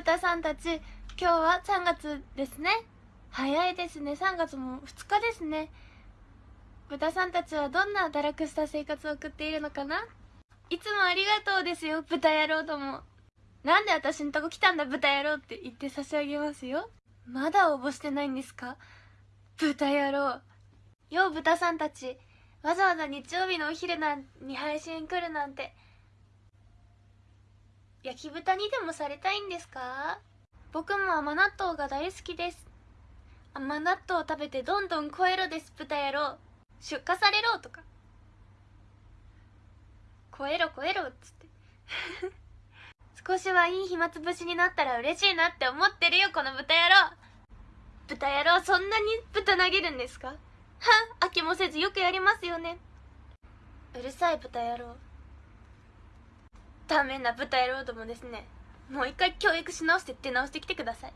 豚さんたち今日は3月ですね。早いですね。3月も2日ですね。豚さんたちはどんな堕落した生活を送っているのかな？いつもありがとうですよ豚野郎ども。なんで私んとこ来たんだ豚野郎って言って差し上げますよ。まだ応募してないんですか？豚野郎。よう豚さんたちわざわざ日曜日のお昼なんに配信来るなんて。焼き豚にでもされたいんですか？僕も甘納豆が大好きです。甘納豆を食べてどんどん超えろです豚野郎。出荷されろとか。超えろ超えろっつって。少しはいい暇つぶしになったら嬉しいなって思ってるよこの豚野郎。豚野郎そんなに豚投げるんですか？はっ飽きもせずよくやりますよね。うるさい豚野郎。ダメな豚野郎どもですねもう一回教育し直して出直してきてください。